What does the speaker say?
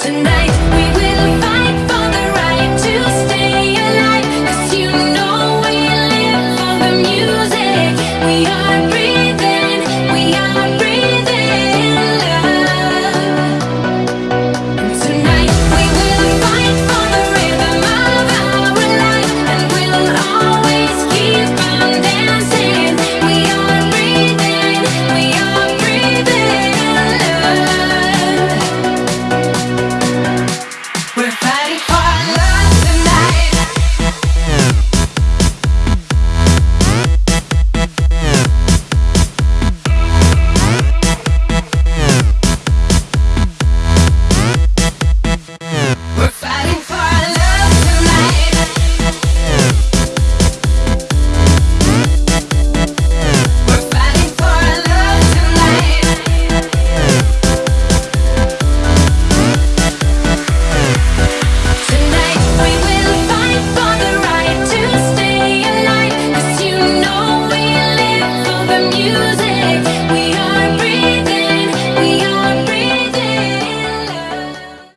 Tonight. We will find